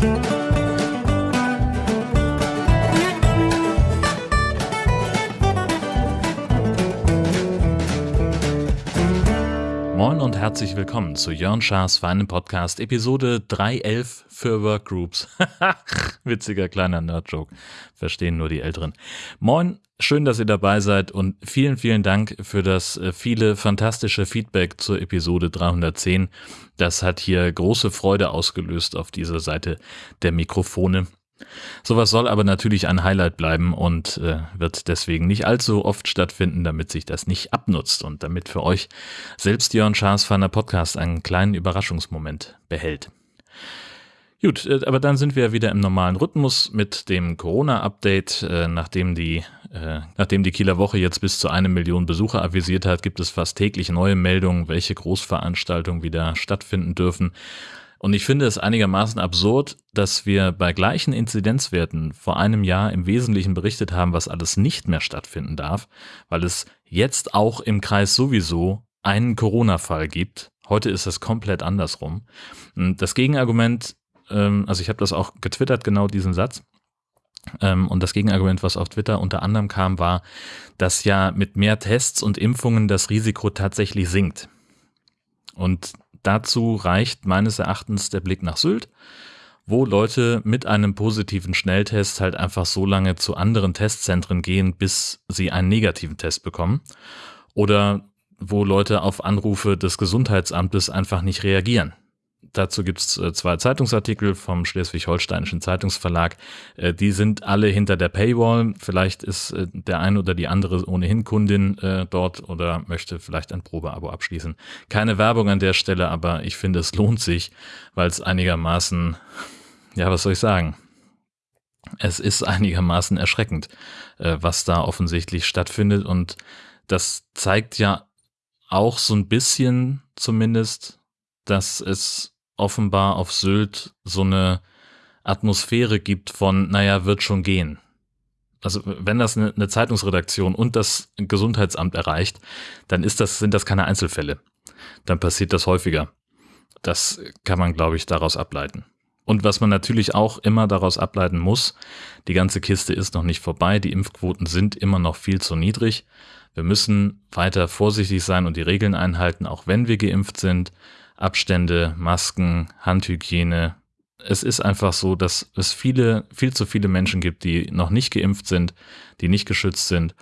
Thank you. Moin und herzlich willkommen zu Jörn Schars feinem Podcast, Episode 311 für Workgroups. Witziger kleiner Nerd-Joke. Verstehen nur die Älteren. Moin, schön, dass ihr dabei seid und vielen, vielen Dank für das äh, viele fantastische Feedback zur Episode 310. Das hat hier große Freude ausgelöst auf dieser Seite der Mikrofone. Sowas soll aber natürlich ein Highlight bleiben und äh, wird deswegen nicht allzu oft stattfinden, damit sich das nicht abnutzt und damit für euch selbst Jörn Schaas Fanner Podcast einen kleinen Überraschungsmoment behält. Gut, äh, aber dann sind wir wieder im normalen Rhythmus mit dem Corona-Update. Äh, nachdem, die, äh, nachdem die Kieler Woche jetzt bis zu eine Million Besucher avisiert hat, gibt es fast täglich neue Meldungen, welche Großveranstaltungen wieder stattfinden dürfen. Und ich finde es einigermaßen absurd, dass wir bei gleichen Inzidenzwerten vor einem Jahr im Wesentlichen berichtet haben, was alles nicht mehr stattfinden darf, weil es jetzt auch im Kreis sowieso einen Corona-Fall gibt. Heute ist es komplett andersrum. Das Gegenargument, ähm, also ich habe das auch getwittert, genau diesen Satz. Ähm, und das Gegenargument, was auf Twitter unter anderem kam, war, dass ja mit mehr Tests und Impfungen das Risiko tatsächlich sinkt. Und dazu reicht meines Erachtens der Blick nach Sylt, wo Leute mit einem positiven Schnelltest halt einfach so lange zu anderen Testzentren gehen, bis sie einen negativen Test bekommen. Oder wo Leute auf Anrufe des Gesundheitsamtes einfach nicht reagieren. Dazu gibt es äh, zwei Zeitungsartikel vom Schleswig-Holsteinischen Zeitungsverlag. Äh, die sind alle hinter der Paywall. Vielleicht ist äh, der eine oder die andere ohnehin Kundin dort oder möchte vielleicht ein Probeabo abschließen. Keine Werbung an der Stelle, aber ich finde, es lohnt sich, weil es einigermaßen, ja, was soll ich sagen? Es ist einigermaßen erschreckend, was da offensichtlich stattfindet und das zeigt ja auch so ein bisschen zumindest, dass es offenbar auf Sylt so eine Atmosphäre gibt von, naja, wird schon gehen. Also wenn das eine, eine Zeitungsredaktion und das Gesundheitsamt erreicht, dann ist das, sind das keine Einzelfälle. Dann passiert das häufiger. Das kann man, glaube ich, daraus ableiten. Und was man natürlich auch immer daraus ableiten muss, die ganze Kiste ist noch nicht vorbei, die Impfquoten sind immer noch viel zu niedrig. Wir müssen weiter vorsichtig sein und die Regeln einhalten, auch wenn wir geimpft sind. Abstände, Masken, Handhygiene. Es ist einfach so, dass es viele, viel zu viele Menschen gibt, die noch nicht geimpft sind, die nicht geschützt sind.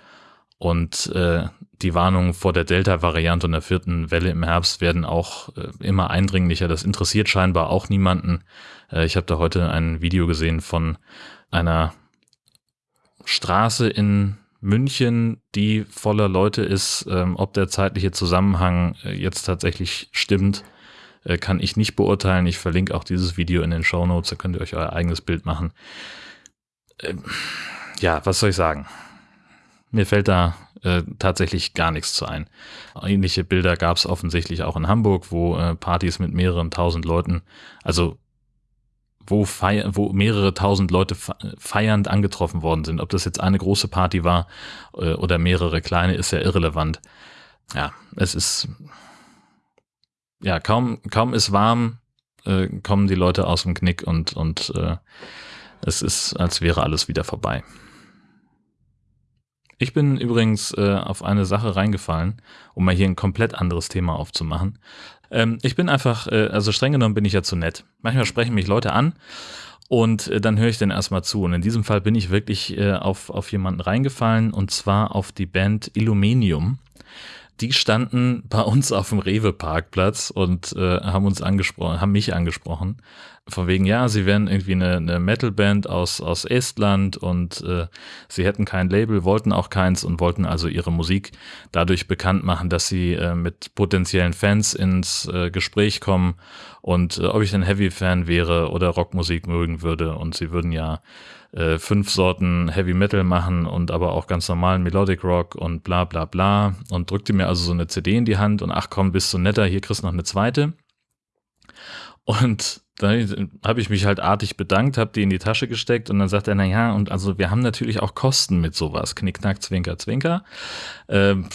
Und äh, die Warnungen vor der Delta-Variante und der vierten Welle im Herbst werden auch äh, immer eindringlicher. Das interessiert scheinbar auch niemanden. Äh, ich habe da heute ein Video gesehen von einer Straße in München, die voller Leute ist. Ähm, ob der zeitliche Zusammenhang äh, jetzt tatsächlich stimmt, äh, kann ich nicht beurteilen. Ich verlinke auch dieses Video in den Show Notes, da könnt ihr euch euer eigenes Bild machen. Ähm, ja, was soll ich sagen? Mir fällt da äh, tatsächlich gar nichts zu ein. Ähnliche Bilder gab es offensichtlich auch in Hamburg, wo äh, Partys mit mehreren tausend Leuten, also wo, feier, wo mehrere tausend Leute feiernd angetroffen worden sind. Ob das jetzt eine große Party war äh, oder mehrere kleine, ist ja irrelevant. Ja, es ist ja, kaum, kaum ist warm, äh, kommen die Leute aus dem Knick und, und äh, es ist, als wäre alles wieder vorbei. Ich bin übrigens äh, auf eine Sache reingefallen, um mal hier ein komplett anderes Thema aufzumachen. Ähm, ich bin einfach, äh, also streng genommen bin ich ja zu nett. Manchmal sprechen mich Leute an und äh, dann höre ich dann erstmal zu. Und in diesem Fall bin ich wirklich äh, auf, auf jemanden reingefallen und zwar auf die Band Illuminium die standen bei uns auf dem Rewe-Parkplatz und äh, haben uns angesprochen, haben mich angesprochen. Von wegen, ja, sie wären irgendwie eine, eine Metalband aus, aus Estland und äh, sie hätten kein Label, wollten auch keins und wollten also ihre Musik dadurch bekannt machen, dass sie äh, mit potenziellen Fans ins äh, Gespräch kommen und äh, ob ich ein Heavy-Fan wäre oder Rockmusik mögen würde. Und sie würden ja äh, fünf Sorten Heavy Metal machen und aber auch ganz normalen Melodic Rock und bla bla bla und drückte mir also so eine CD in die Hand und ach komm, bist du netter, hier kriegst du noch eine zweite. Und dann habe ich mich halt artig bedankt, habe die in die Tasche gesteckt und dann sagt er, na ja, und also wir haben natürlich auch Kosten mit sowas. Knickknack, Zwinker, Zwinker. Ähm,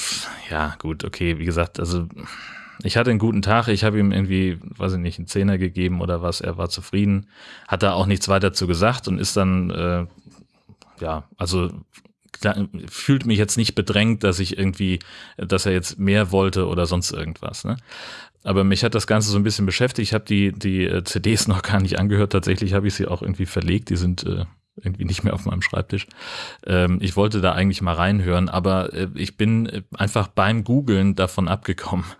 ja, gut, okay, wie gesagt, also ich hatte einen guten Tag, ich habe ihm irgendwie, weiß ich nicht, einen Zehner gegeben oder was, er war zufrieden, hat da auch nichts weiter zu gesagt und ist dann, äh, ja, also fühlt mich jetzt nicht bedrängt, dass ich irgendwie, dass er jetzt mehr wollte oder sonst irgendwas. Ne? Aber mich hat das Ganze so ein bisschen beschäftigt. Ich habe die, die äh, CDs noch gar nicht angehört. Tatsächlich habe ich sie auch irgendwie verlegt. Die sind äh, irgendwie nicht mehr auf meinem Schreibtisch. Ähm, ich wollte da eigentlich mal reinhören, aber äh, ich bin äh, einfach beim Googlen davon abgekommen.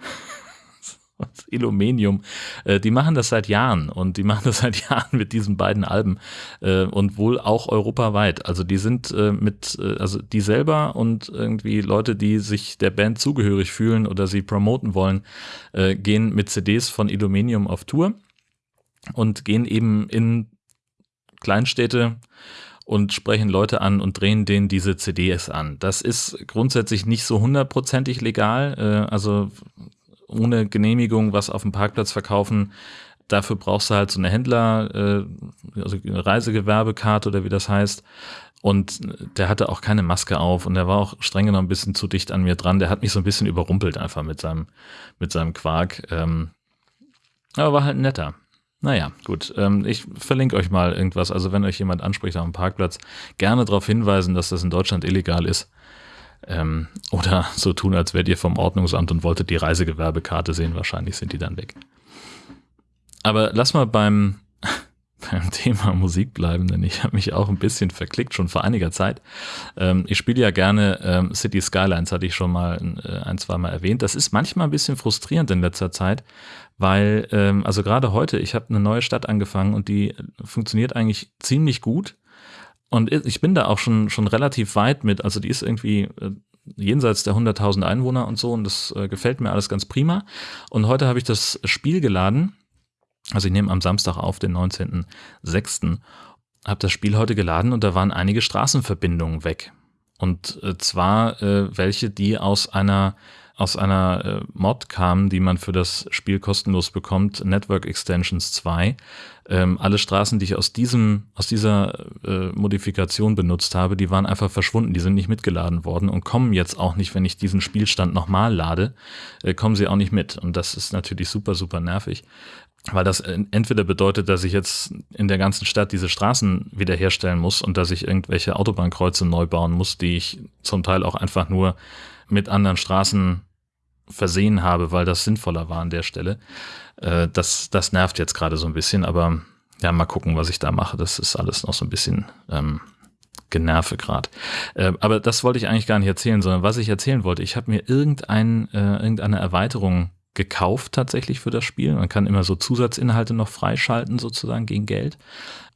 Illuminium, äh, die machen das seit Jahren und die machen das seit Jahren mit diesen beiden Alben äh, und wohl auch europaweit. Also die sind äh, mit, äh, also die selber und irgendwie Leute, die sich der Band zugehörig fühlen oder sie promoten wollen, äh, gehen mit CDs von Illuminium auf Tour und gehen eben in Kleinstädte und sprechen Leute an und drehen denen diese CDs an. Das ist grundsätzlich nicht so hundertprozentig legal. Äh, also ohne Genehmigung was auf dem Parkplatz verkaufen. Dafür brauchst du halt so eine Händler, äh, also eine Reisegewerbekarte oder wie das heißt. Und der hatte auch keine Maske auf und der war auch streng genommen ein bisschen zu dicht an mir dran. Der hat mich so ein bisschen überrumpelt einfach mit seinem, mit seinem Quark. Ähm, aber war halt netter. Naja, gut. Ähm, ich verlinke euch mal irgendwas. Also wenn euch jemand anspricht auf dem Parkplatz, gerne darauf hinweisen, dass das in Deutschland illegal ist. Ähm, oder so tun, als wärt ihr vom Ordnungsamt und wolltet die Reisegewerbekarte sehen. Wahrscheinlich sind die dann weg. Aber lass mal beim, beim Thema Musik bleiben, denn ich habe mich auch ein bisschen verklickt, schon vor einiger Zeit. Ähm, ich spiele ja gerne ähm, City Skylines, hatte ich schon mal äh, ein, zwei Mal erwähnt. Das ist manchmal ein bisschen frustrierend in letzter Zeit, weil, ähm, also gerade heute, ich habe eine neue Stadt angefangen und die funktioniert eigentlich ziemlich gut und ich bin da auch schon, schon relativ weit mit. Also die ist irgendwie äh, jenseits der 100.000 Einwohner und so und das äh, gefällt mir alles ganz prima. Und heute habe ich das Spiel geladen. Also ich nehme am Samstag auf, den 19.06. Habe das Spiel heute geladen und da waren einige Straßenverbindungen weg. Und äh, zwar äh, welche, die aus einer aus einer äh, Mod kamen, die man für das Spiel kostenlos bekommt, Network Extensions 2. Ähm, alle Straßen, die ich aus diesem, aus dieser äh, Modifikation benutzt habe, die waren einfach verschwunden, die sind nicht mitgeladen worden und kommen jetzt auch nicht, wenn ich diesen Spielstand nochmal lade, äh, kommen sie auch nicht mit. Und das ist natürlich super, super nervig weil das entweder bedeutet, dass ich jetzt in der ganzen Stadt diese Straßen wiederherstellen muss und dass ich irgendwelche Autobahnkreuze neu bauen muss, die ich zum Teil auch einfach nur mit anderen Straßen versehen habe, weil das sinnvoller war an der Stelle. Äh, das, das nervt jetzt gerade so ein bisschen, aber ja, mal gucken, was ich da mache. Das ist alles noch so ein bisschen ähm, Generve gerade. Äh, aber das wollte ich eigentlich gar nicht erzählen, sondern was ich erzählen wollte, ich habe mir irgendein, äh, irgendeine Erweiterung gekauft tatsächlich für das Spiel. Man kann immer so Zusatzinhalte noch freischalten sozusagen gegen Geld.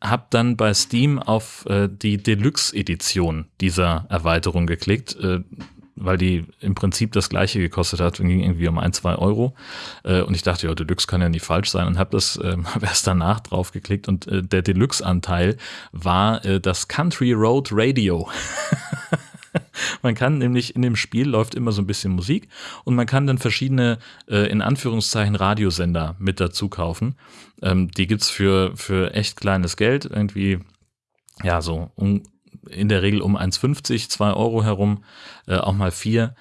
Hab dann bei Steam auf äh, die Deluxe-Edition dieser Erweiterung geklickt. Äh, weil die im Prinzip das gleiche gekostet hat, ging irgendwie um ein, zwei Euro. Äh, und ich dachte, ja, Deluxe kann ja nicht falsch sein und habe das äh, erst danach drauf geklickt und äh, der Deluxe-Anteil war äh, das Country Road Radio. man kann nämlich in dem Spiel läuft immer so ein bisschen Musik und man kann dann verschiedene, äh, in Anführungszeichen, Radiosender mit dazu kaufen. Ähm, die gibt's für, für echt kleines Geld, irgendwie, ja, so um, in der Regel um 1,50, 2 Euro herum, äh, auch mal 4.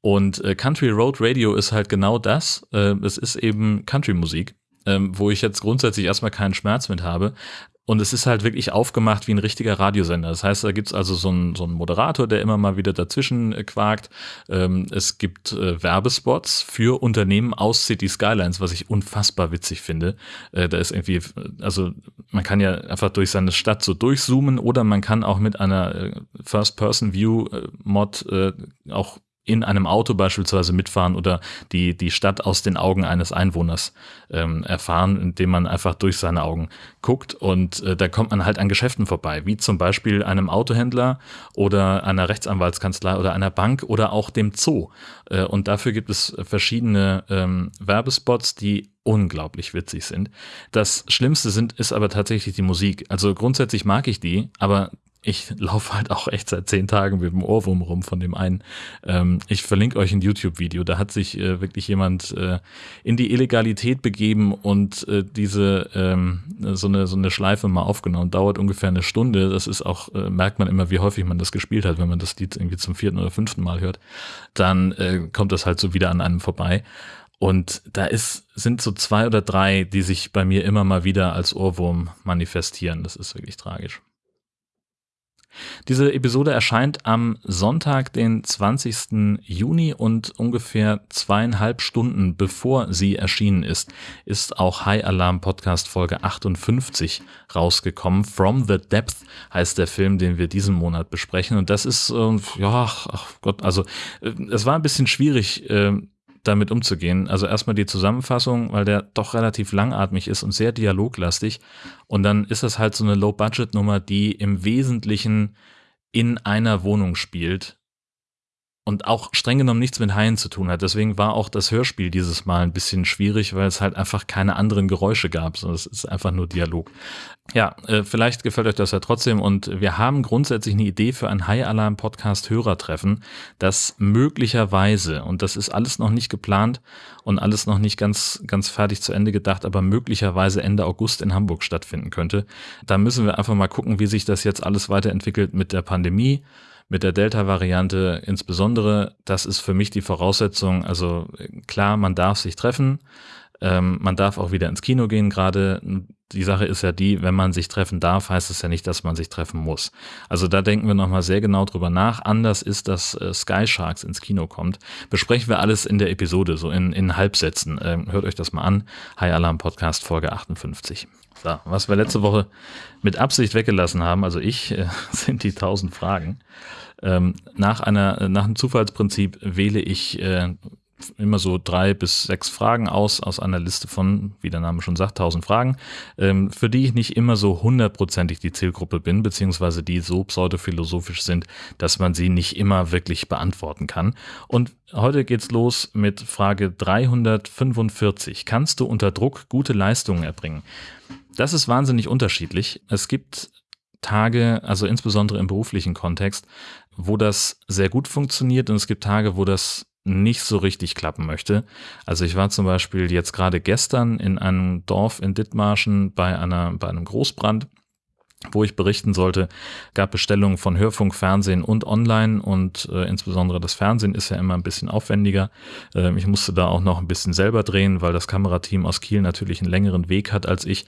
Und äh, Country Road Radio ist halt genau das. Äh, es ist eben Country-Musik, ähm, wo ich jetzt grundsätzlich erstmal keinen Schmerz mit habe. Und es ist halt wirklich aufgemacht wie ein richtiger Radiosender. Das heißt, da gibt's also so einen, so einen Moderator, der immer mal wieder dazwischen äh, quakt. Ähm, es gibt äh, Werbespots für Unternehmen aus City Skylines, was ich unfassbar witzig finde. Äh, da ist irgendwie, also man kann ja einfach durch seine Stadt so durchzoomen oder man kann auch mit einer äh, First-Person-View-Mod äh, auch in einem Auto beispielsweise mitfahren oder die, die Stadt aus den Augen eines Einwohners ähm, erfahren, indem man einfach durch seine Augen guckt. Und äh, da kommt man halt an Geschäften vorbei, wie zum Beispiel einem Autohändler oder einer Rechtsanwaltskanzlei oder einer Bank oder auch dem Zoo. Äh, und dafür gibt es verschiedene ähm, Werbespots, die unglaublich witzig sind. Das Schlimmste sind, ist aber tatsächlich die Musik. Also grundsätzlich mag ich die, aber ich laufe halt auch echt seit zehn Tagen mit dem Ohrwurm rum von dem einen. Ähm, ich verlinke euch ein YouTube-Video. Da hat sich äh, wirklich jemand äh, in die Illegalität begeben und äh, diese ähm, so eine so eine Schleife mal aufgenommen. Dauert ungefähr eine Stunde. Das ist auch äh, merkt man immer, wie häufig man das gespielt hat, wenn man das Lied irgendwie zum vierten oder fünften Mal hört. Dann äh, kommt das halt so wieder an einem vorbei. Und da ist, sind so zwei oder drei, die sich bei mir immer mal wieder als Ohrwurm manifestieren. Das ist wirklich tragisch. Diese Episode erscheint am Sonntag, den 20. Juni und ungefähr zweieinhalb Stunden bevor sie erschienen ist, ist auch High Alarm Podcast Folge 58 rausgekommen. From the Depth heißt der Film, den wir diesen Monat besprechen. Und das ist, äh, ja, ach Gott, also äh, es war ein bisschen schwierig, äh, damit umzugehen. Also erstmal die Zusammenfassung, weil der doch relativ langatmig ist und sehr dialoglastig. Und dann ist das halt so eine Low-Budget-Nummer, die im Wesentlichen in einer Wohnung spielt und auch streng genommen nichts mit Haien zu tun hat. Deswegen war auch das Hörspiel dieses Mal ein bisschen schwierig, weil es halt einfach keine anderen Geräusche gab, sondern es ist einfach nur Dialog. Ja, äh, vielleicht gefällt euch das ja trotzdem und wir haben grundsätzlich eine Idee für ein High Alarm Podcast Hörertreffen, das möglicherweise, und das ist alles noch nicht geplant und alles noch nicht ganz, ganz fertig zu Ende gedacht, aber möglicherweise Ende August in Hamburg stattfinden könnte. Da müssen wir einfach mal gucken, wie sich das jetzt alles weiterentwickelt mit der Pandemie mit der Delta-Variante insbesondere, das ist für mich die Voraussetzung. Also klar, man darf sich treffen, ähm, man darf auch wieder ins Kino gehen. Gerade die Sache ist ja die, wenn man sich treffen darf, heißt es ja nicht, dass man sich treffen muss. Also da denken wir nochmal sehr genau drüber nach. Anders ist, dass äh, Sky Sharks ins Kino kommt. Besprechen wir alles in der Episode, so in, in Halbsätzen. Ähm, hört euch das mal an. High Alarm Podcast Folge 58. So, was wir letzte Woche mit Absicht weggelassen haben, also ich, äh, sind die 1000 Fragen. Ähm, nach einer, nach einem Zufallsprinzip wähle ich äh, immer so drei bis sechs Fragen aus, aus einer Liste von, wie der Name schon sagt, 1000 Fragen, ähm, für die ich nicht immer so hundertprozentig die Zielgruppe bin, beziehungsweise die so pseudophilosophisch sind, dass man sie nicht immer wirklich beantworten kann. Und heute geht's los mit Frage 345. Kannst du unter Druck gute Leistungen erbringen? Das ist wahnsinnig unterschiedlich. Es gibt Tage, also insbesondere im beruflichen Kontext, wo das sehr gut funktioniert und es gibt Tage, wo das nicht so richtig klappen möchte. Also ich war zum Beispiel jetzt gerade gestern in einem Dorf in Dithmarschen bei einer, bei einem Großbrand wo ich berichten sollte, gab Bestellungen von Hörfunk, Fernsehen und Online und äh, insbesondere das Fernsehen ist ja immer ein bisschen aufwendiger. Äh, ich musste da auch noch ein bisschen selber drehen, weil das Kamerateam aus Kiel natürlich einen längeren Weg hat als ich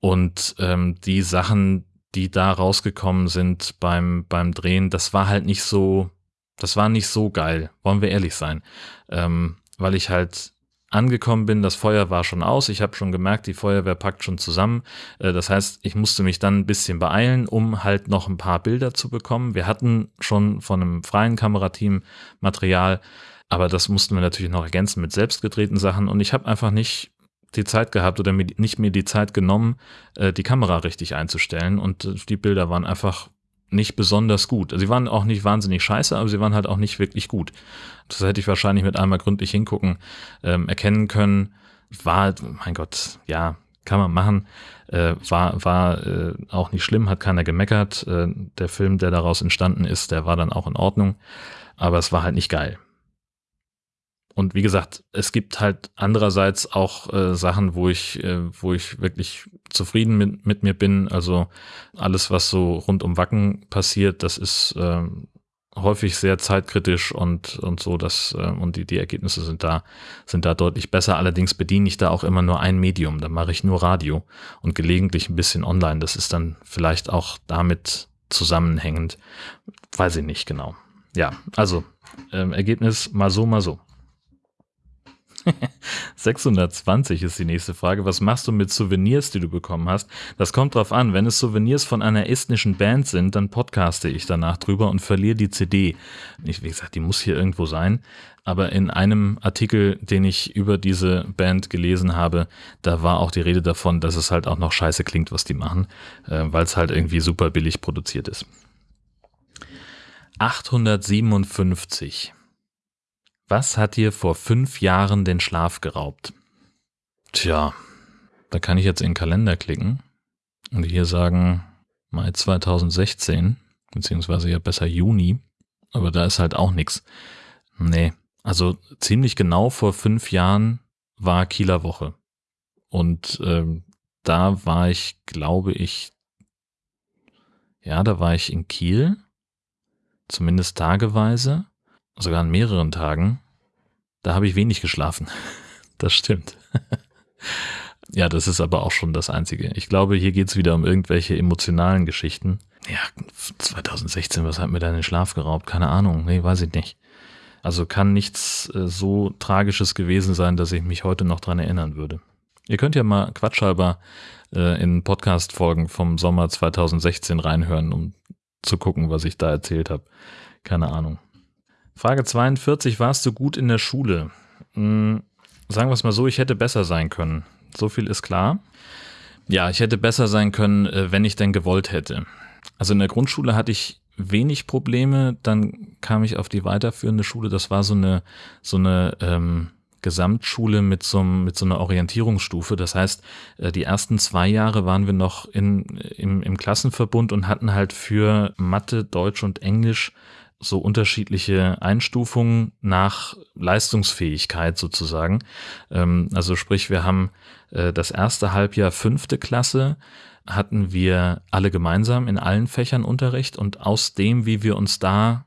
und ähm, die Sachen, die da rausgekommen sind beim, beim Drehen, das war halt nicht so, das war nicht so geil, wollen wir ehrlich sein. Ähm, weil ich halt angekommen bin, das Feuer war schon aus, ich habe schon gemerkt, die Feuerwehr packt schon zusammen. Äh, das heißt, ich musste mich dann ein bisschen beeilen, um halt noch ein paar Bilder zu bekommen. Wir hatten schon von einem freien Kamerateam Material, aber das mussten wir natürlich noch ergänzen mit selbstgedrehten Sachen und ich habe einfach nicht die Zeit gehabt oder mir, nicht mir die Zeit genommen, äh, die Kamera richtig einzustellen und äh, die Bilder waren einfach nicht besonders gut. Sie waren auch nicht wahnsinnig scheiße, aber sie waren halt auch nicht wirklich gut. Das hätte ich wahrscheinlich mit einmal gründlich hingucken ähm, erkennen können. War, mein Gott, ja, kann man machen. Äh, war war äh, auch nicht schlimm, hat keiner gemeckert. Äh, der Film, der daraus entstanden ist, der war dann auch in Ordnung. Aber es war halt nicht geil. Und wie gesagt, es gibt halt andererseits auch äh, Sachen, wo ich, äh, wo ich wirklich zufrieden mit, mit mir bin. Also alles, was so rund um Wacken passiert, das ist äh, häufig sehr zeitkritisch und, und so, dass, äh, und die, die Ergebnisse sind da, sind da deutlich besser. Allerdings bediene ich da auch immer nur ein Medium. Da mache ich nur Radio und gelegentlich ein bisschen online. Das ist dann vielleicht auch damit zusammenhängend. Weiß ich nicht genau. Ja, also ähm, Ergebnis mal so, mal so. 620 ist die nächste Frage. Was machst du mit Souvenirs, die du bekommen hast? Das kommt drauf an. Wenn es Souvenirs von einer estnischen Band sind, dann podcaste ich danach drüber und verliere die CD. Ich, wie gesagt, die muss hier irgendwo sein. Aber in einem Artikel, den ich über diese Band gelesen habe, da war auch die Rede davon, dass es halt auch noch scheiße klingt, was die machen, äh, weil es halt irgendwie super billig produziert ist. 857. Was hat dir vor fünf Jahren den Schlaf geraubt? Tja, da kann ich jetzt in den Kalender klicken und hier sagen Mai 2016, beziehungsweise ja besser Juni, aber da ist halt auch nichts. Nee, also ziemlich genau vor fünf Jahren war Kieler Woche. Und ähm, da war ich, glaube ich, ja, da war ich in Kiel, zumindest tageweise, sogar an mehreren Tagen. Da habe ich wenig geschlafen. das stimmt. ja, das ist aber auch schon das Einzige. Ich glaube, hier geht's wieder um irgendwelche emotionalen Geschichten. Ja, 2016, was hat mir da den Schlaf geraubt? Keine Ahnung. Nee, weiß ich nicht. Also kann nichts äh, so Tragisches gewesen sein, dass ich mich heute noch dran erinnern würde. Ihr könnt ja mal quatschhalber äh, in Podcast-Folgen vom Sommer 2016 reinhören, um zu gucken, was ich da erzählt habe. Keine Ahnung. Frage 42, warst du gut in der Schule? Hm, sagen wir es mal so, ich hätte besser sein können. So viel ist klar. Ja, ich hätte besser sein können, äh, wenn ich denn gewollt hätte. Also in der Grundschule hatte ich wenig Probleme. Dann kam ich auf die weiterführende Schule. Das war so eine, so eine ähm, Gesamtschule mit so, mit so einer Orientierungsstufe. Das heißt, äh, die ersten zwei Jahre waren wir noch in, im, im Klassenverbund und hatten halt für Mathe, Deutsch und Englisch so unterschiedliche Einstufungen nach Leistungsfähigkeit sozusagen. Ähm, also sprich, wir haben äh, das erste Halbjahr fünfte Klasse, hatten wir alle gemeinsam in allen Fächern Unterricht und aus dem, wie wir uns da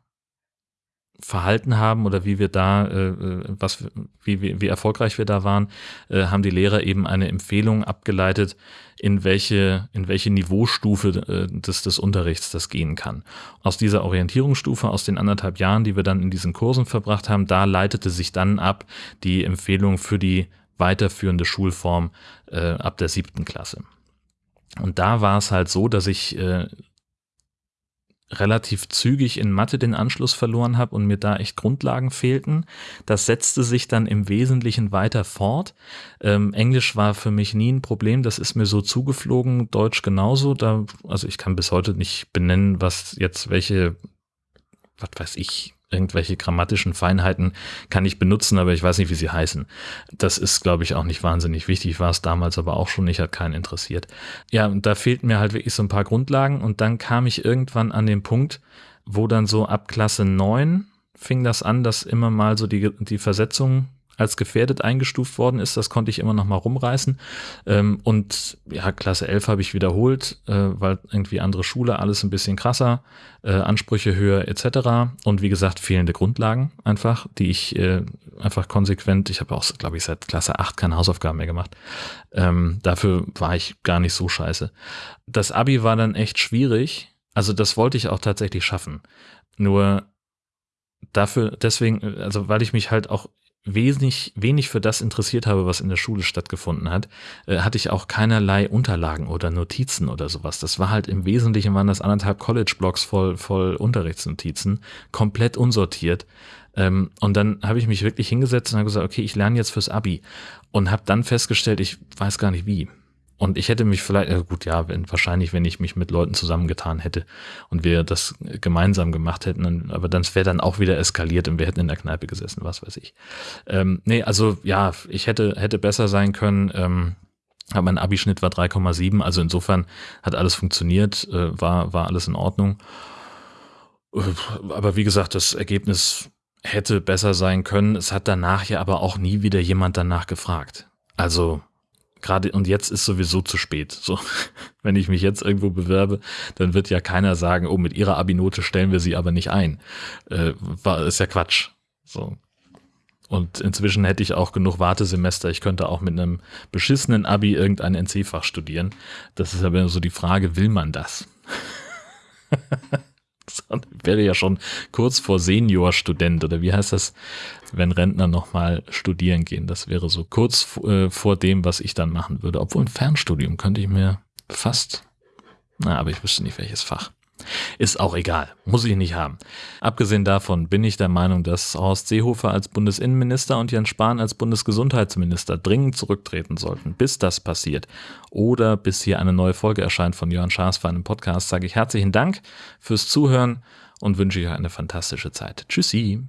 verhalten haben oder wie wir da, äh, äh, was, wie, wie, wie erfolgreich wir da waren, äh, haben die Lehrer eben eine Empfehlung abgeleitet, in welche, in welche Niveaustufe äh, des, des Unterrichts das gehen kann. Aus dieser Orientierungsstufe, aus den anderthalb Jahren, die wir dann in diesen Kursen verbracht haben, da leitete sich dann ab die Empfehlung für die weiterführende Schulform äh, ab der siebten Klasse. Und da war es halt so, dass ich äh, relativ zügig in Mathe den Anschluss verloren habe und mir da echt Grundlagen fehlten. Das setzte sich dann im Wesentlichen weiter fort. Ähm, Englisch war für mich nie ein Problem, das ist mir so zugeflogen, Deutsch genauso. Da, also ich kann bis heute nicht benennen, was jetzt welche, was weiß ich, irgendwelche grammatischen Feinheiten kann ich benutzen, aber ich weiß nicht, wie sie heißen. Das ist, glaube ich, auch nicht wahnsinnig wichtig, war es damals aber auch schon nicht, hat keinen interessiert. Ja, und da fehlten mir halt wirklich so ein paar Grundlagen und dann kam ich irgendwann an den Punkt, wo dann so ab Klasse 9 fing das an, dass immer mal so die, die Versetzung als gefährdet eingestuft worden ist. Das konnte ich immer noch mal rumreißen. Ähm, und ja, Klasse 11 habe ich wiederholt, äh, weil irgendwie andere Schule, alles ein bisschen krasser, äh, Ansprüche höher etc. Und wie gesagt, fehlende Grundlagen einfach, die ich äh, einfach konsequent, ich habe auch, glaube ich, seit Klasse 8 keine Hausaufgaben mehr gemacht. Ähm, dafür war ich gar nicht so scheiße. Das Abi war dann echt schwierig. Also das wollte ich auch tatsächlich schaffen. Nur dafür, deswegen, also weil ich mich halt auch wenig, wenig für das interessiert habe, was in der Schule stattgefunden hat, äh, hatte ich auch keinerlei Unterlagen oder Notizen oder sowas. Das war halt im Wesentlichen waren das anderthalb College-Blocks voll, voll Unterrichtsnotizen, komplett unsortiert. Ähm, und dann habe ich mich wirklich hingesetzt und habe gesagt, okay, ich lerne jetzt fürs Abi und habe dann festgestellt, ich weiß gar nicht wie. Und ich hätte mich vielleicht, gut, ja, wenn, wahrscheinlich, wenn ich mich mit Leuten zusammengetan hätte und wir das gemeinsam gemacht hätten, aber dann wäre dann auch wieder eskaliert und wir hätten in der Kneipe gesessen, was weiß ich. Ähm, nee, also ja, ich hätte, hätte besser sein können. Ähm, mein Abischnitt war 3,7, also insofern hat alles funktioniert, äh, war, war alles in Ordnung. Aber wie gesagt, das Ergebnis hätte besser sein können. Es hat danach ja aber auch nie wieder jemand danach gefragt. Also gerade und jetzt ist sowieso zu spät. So, wenn ich mich jetzt irgendwo bewerbe, dann wird ja keiner sagen, oh, mit ihrer Abi-Note stellen wir sie aber nicht ein. Äh, war, ist ja Quatsch. So. Und inzwischen hätte ich auch genug Wartesemester. Ich könnte auch mit einem beschissenen Abi irgendein NC-Fach studieren. Das ist aber so die Frage, will man das? wäre ja schon kurz vor Seniorstudent oder wie heißt das, wenn Rentner nochmal studieren gehen. Das wäre so kurz äh, vor dem, was ich dann machen würde. Obwohl ein Fernstudium könnte ich mir fast, na, aber ich wüsste nicht welches Fach. Ist auch egal, muss ich nicht haben. Abgesehen davon bin ich der Meinung, dass Horst Seehofer als Bundesinnenminister und Jens Spahn als Bundesgesundheitsminister dringend zurücktreten sollten, bis das passiert. Oder bis hier eine neue Folge erscheint von Jörn Schaas für einen Podcast, sage ich herzlichen Dank fürs Zuhören und wünsche euch eine fantastische Zeit. Tschüssi.